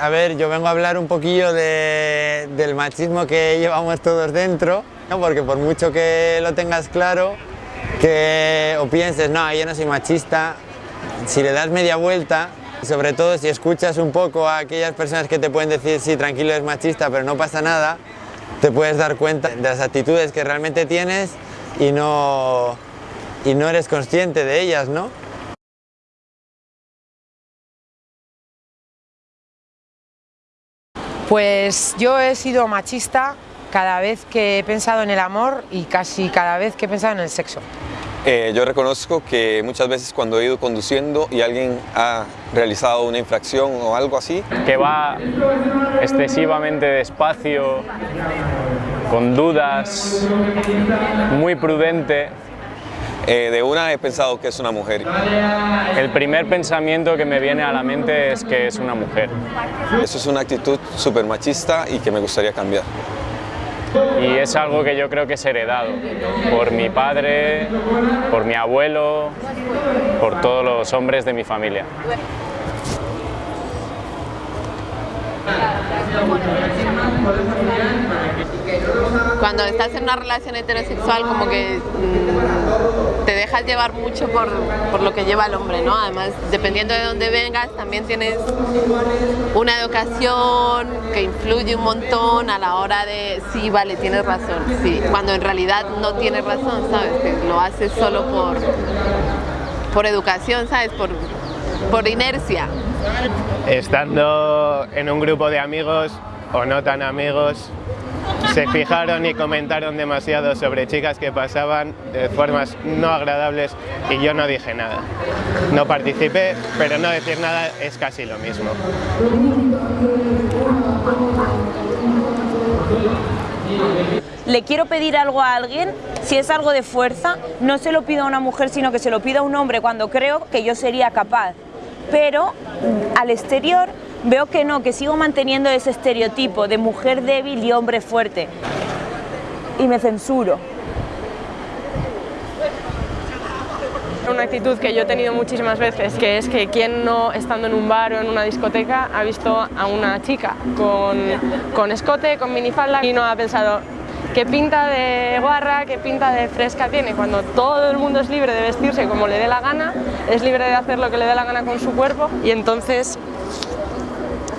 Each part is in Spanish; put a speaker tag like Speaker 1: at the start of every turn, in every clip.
Speaker 1: A ver, yo vengo a hablar un poquillo de- del machismo que llevamos todos dentro, ¿no? porque por mucho que lo tengas claro, que o pienses, no, yo no soy machista, si le das media vuelta, sobre todo si escuchas un poco a aquellas personas que te pueden decir, sí, tranquilo, es machista, pero no pasa nada, te puedes dar cuenta de las actitudes que realmente tienes y no, y no eres consciente de ellas, ¿no?
Speaker 2: Pues yo he sido machista cada vez que he pensado en el amor y casi cada vez que he pensado en el sexo.
Speaker 3: Eh, yo reconozco que muchas veces cuando he ido conduciendo y alguien ha realizado una infracción o algo así,
Speaker 4: que va excesivamente despacio, con dudas, muy prudente.
Speaker 3: Eh, de una he pensado que es una mujer.
Speaker 4: El primer pensamiento que me viene a la mente es que es una mujer.
Speaker 3: Eso es una actitud súper machista y que me gustaría cambiar.
Speaker 4: Y es algo que yo creo que es heredado por mi padre, por mi abuelo, por todos los hombres de mi familia.
Speaker 5: Cuando estás en una relación heterosexual como que mm, te dejas llevar mucho por, por lo que lleva el hombre, ¿no? Además, dependiendo de dónde vengas, también tienes una educación que influye un montón a la hora de, sí, vale, tienes razón, sí, cuando en realidad no tienes razón, ¿sabes? Que lo haces solo por, por educación, ¿sabes? Por, por inercia.
Speaker 6: estando en un grupo de amigos o no tan amigos, se fijaron y comentaron demasiado sobre chicas que pasaban de formas no agradables y yo no dije nada. No participé, pero no decir nada es casi lo mismo.
Speaker 7: le quiero pedir algo a alguien, si es algo de fuerza, no se lo pido a una mujer, sino que se lo pido a un hombre cuando creo que yo sería capaz. Pero al exterior veo que no, que sigo manteniendo ese estereotipo de mujer débil y hombre fuerte. Y me censuro.
Speaker 8: Una actitud que yo he tenido muchísimas veces, que es que quien no, estando en un bar o en una discoteca, ha visto a una chica con, con escote, con minifalda y no ha pensado qué pinta de guarra, qué pinta de fresca tiene, cuando todo el mundo es libre de vestirse como le dé la gana, es libre de hacer lo que le dé la gana con su cuerpo y entonces,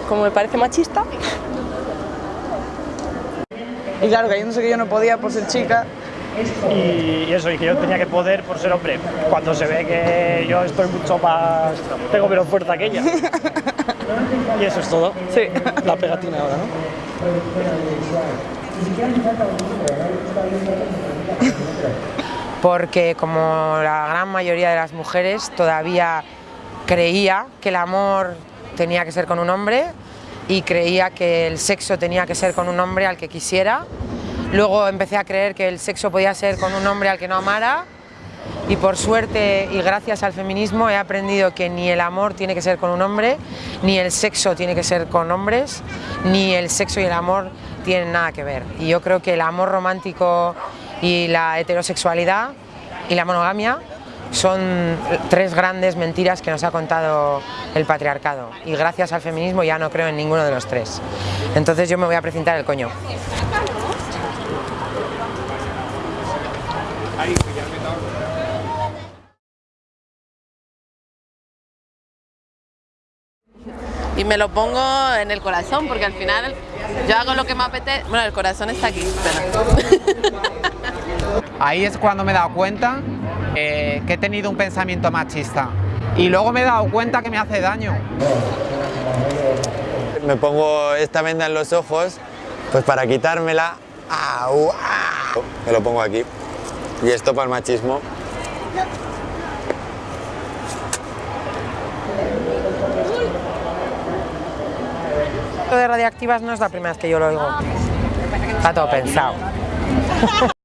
Speaker 8: como me parece machista,
Speaker 9: Y claro, cayéndose que yo no podía por ser chica.
Speaker 10: y, y eso, y que yo tenía que poder por ser hombre, cuando se ve que yo estoy mucho más, tengo menos fuerza que ella. Y eso es todo.
Speaker 9: Sí.
Speaker 10: La pegatina ahora, ¿no?
Speaker 2: porque como la gran mayoría de las mujeres todavía creía que el amor tenía que ser con un hombre y creía que el sexo tenía que ser con un hombre al que quisiera. Luego empecé a creer que el sexo podía ser con un hombre al que no amara y por suerte y gracias al feminismo he aprendido que ni el amor tiene que ser con un hombre, ni el sexo tiene que ser con hombres, ni el sexo y el amor tienen nada que ver. Y yo creo que el amor romántico y la heterosexualidad y la monogamia son tres grandes mentiras que nos ha contado el patriarcado y gracias al feminismo ya no creo en ninguno de los tres. Entonces yo me voy a precintar el coño.
Speaker 5: y me lo pongo en el corazón porque al final yo hago lo que me apetece. Bueno, el corazón está aquí.
Speaker 11: Ahí es cuando me he dado cuenta eh, que he tenido un pensamiento machista. Y luego me he dado cuenta que me hace daño.
Speaker 1: Me pongo esta venda en los ojos, pues para quitármela, ¡au! ¡au! me lo pongo aquí. Y esto para el machismo.
Speaker 2: Lo de radiactivas no es la primera vez que yo lo oigo. Está todo pensado.